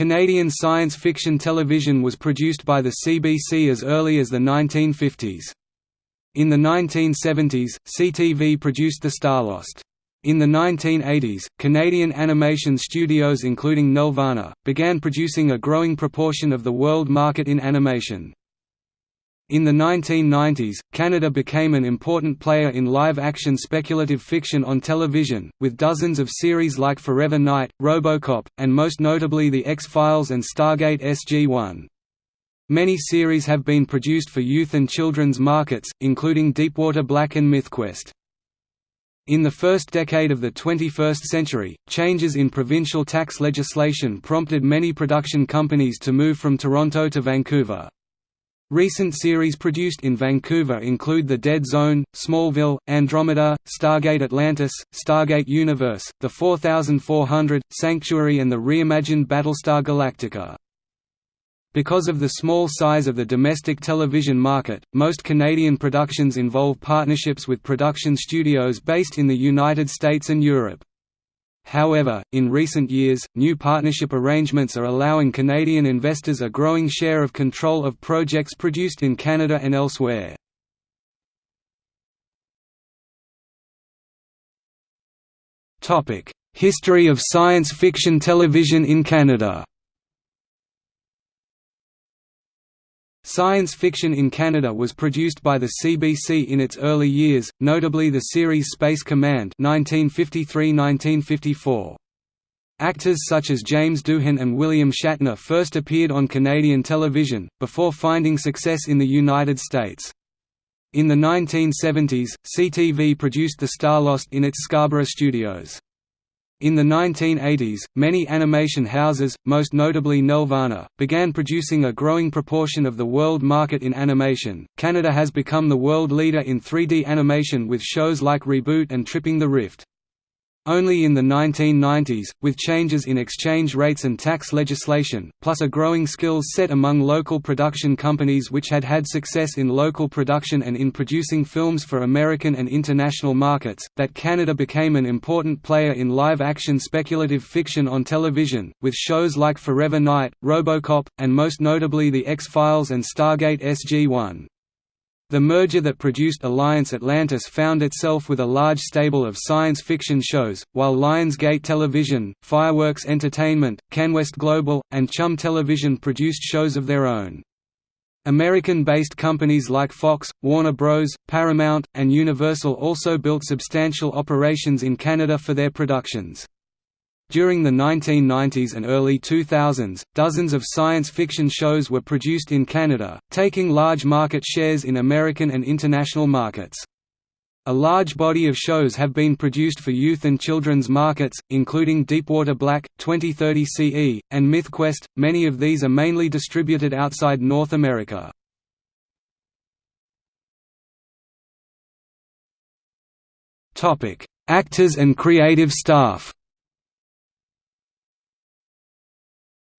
Canadian science fiction television was produced by the CBC as early as the 1950s. In the 1970s, CTV produced The Starlost. In the 1980s, Canadian animation studios including Nelvana, began producing a growing proportion of the world market in animation. In the 1990s, Canada became an important player in live-action speculative fiction on television, with dozens of series like Forever Knight, Robocop, and most notably The X-Files and Stargate SG-1. Many series have been produced for youth and children's markets, including Deepwater Black and MythQuest. In the first decade of the 21st century, changes in provincial tax legislation prompted many production companies to move from Toronto to Vancouver. Recent series produced in Vancouver include The Dead Zone, Smallville, Andromeda, Stargate Atlantis, Stargate Universe, The 4400, Sanctuary and the reimagined Battlestar Galactica. Because of the small size of the domestic television market, most Canadian productions involve partnerships with production studios based in the United States and Europe. However, in recent years, new partnership arrangements are allowing Canadian investors a growing share of control of projects produced in Canada and elsewhere. History of science fiction television in Canada Science fiction in Canada was produced by the CBC in its early years, notably the series Space Command 1953–1954. Actors such as James Doohan and William Shatner first appeared on Canadian television, before finding success in the United States. In the 1970s, CTV produced The Starlost in its Scarborough studios. In the 1980s, many animation houses, most notably Nelvana, began producing a growing proportion of the world market in animation. Canada has become the world leader in 3D animation with shows like Reboot and Tripping the Rift. Only in the 1990s, with changes in exchange rates and tax legislation, plus a growing skills set among local production companies which had had success in local production and in producing films for American and international markets, that Canada became an important player in live-action speculative fiction on television, with shows like Forever Knight, Robocop, and most notably The X-Files and Stargate SG-1. The merger that produced Alliance Atlantis found itself with a large stable of science fiction shows, while Lionsgate Television, Fireworks Entertainment, Canwest Global, and Chum Television produced shows of their own. American-based companies like Fox, Warner Bros., Paramount, and Universal also built substantial operations in Canada for their productions. During the 1990s and early 2000s, dozens of science fiction shows were produced in Canada, taking large market shares in American and international markets. A large body of shows have been produced for youth and children's markets, including Deepwater Black, 2030 CE, and MythQuest. Many of these are mainly distributed outside North America. Actors and creative staff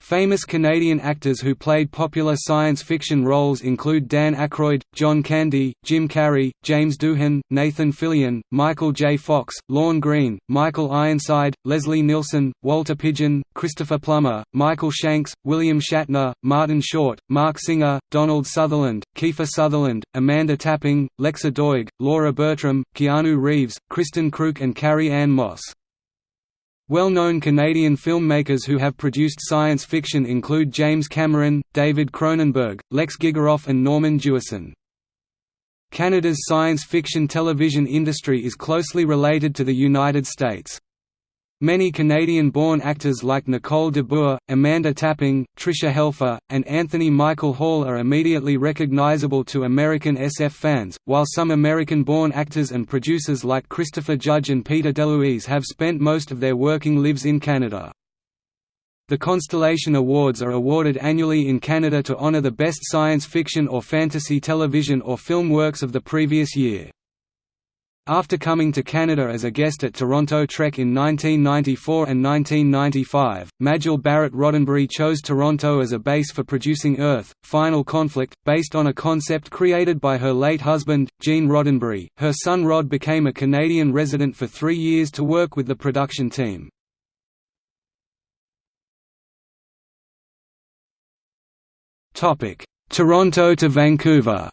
Famous Canadian actors who played popular science fiction roles include Dan Aykroyd, John Candy, Jim Carrey, James Doohan, Nathan Fillion, Michael J. Fox, Lorne Greene, Michael Ironside, Leslie Nielsen, Walter Pidgeon, Christopher Plummer, Michael Shanks, William Shatner, Martin Short, Marc Singer, Donald Sutherland, Kiefer Sutherland, Amanda Tapping, Lexa Doig, Laura Bertram, Keanu Reeves, Kristin Kreuk and Carrie Ann Moss. Well-known Canadian filmmakers who have produced science fiction include James Cameron, David Cronenberg, Lex Gigeroff and Norman Jewison. Canada's science fiction television industry is closely related to the United States. Many Canadian-born actors like Nicole de Boer, Amanda Tapping, Tricia Helfer, and Anthony Michael Hall are immediately recognizable to American SF fans, while some American-born actors and producers like Christopher Judge and Peter DeLuise have spent most of their working lives in Canada. The Constellation Awards are awarded annually in Canada to honor the best science fiction or fantasy television or film works of the previous year. After coming to Canada as a guest at Toronto Trek in 1994 and 1995, Majel Barrett Roddenberry chose Toronto as a base for producing Earth, Final Conflict, based on a concept created by her late husband, Gene Roddenberry. Her son Rod became a Canadian resident for three years to work with the production team. Toronto to Vancouver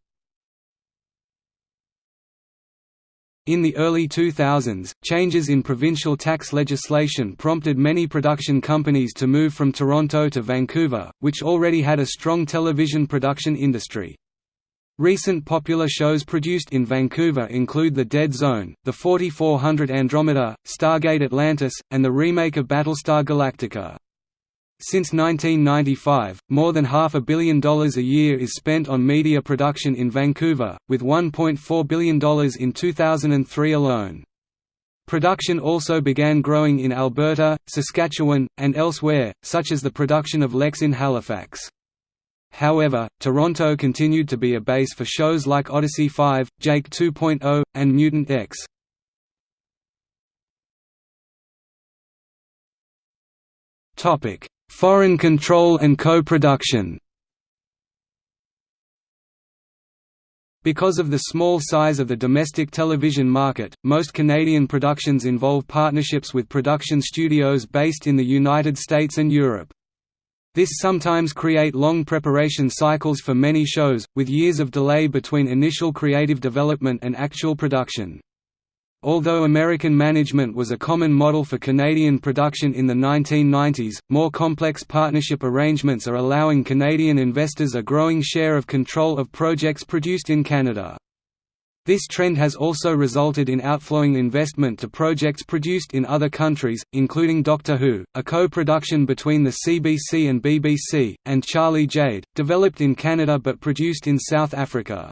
In the early 2000s, changes in provincial tax legislation prompted many production companies to move from Toronto to Vancouver, which already had a strong television production industry. Recent popular shows produced in Vancouver include The Dead Zone, The 4400 Andromeda, Stargate Atlantis, and the remake of Battlestar Galactica. Since 1995, more than half a billion dollars a year is spent on media production in Vancouver, with $1.4 billion in 2003 alone. Production also began growing in Alberta, Saskatchewan, and elsewhere, such as the production of Lexx in Halifax. However, Toronto continued to be a base for shows like Odyssey 5, Jake 2.0, and Mutant X. Topic: Foreign control and co-production Because of the small size of the domestic television market, most Canadian productions involve partnerships with production studios based in the United States and Europe. This sometimes create long preparation cycles for many shows, with years of delay between initial creative development and actual production. Although American management was a common model for Canadian production in the 1990s, more complex partnership arrangements are allowing Canadian investors a growing share of control of projects produced in Canada. This trend has also resulted in outflowing investment to projects produced in other countries, including Doctor Who, a co-production between the CBC and BBC, and Charlie Jade, developed in Canada but produced in South Africa.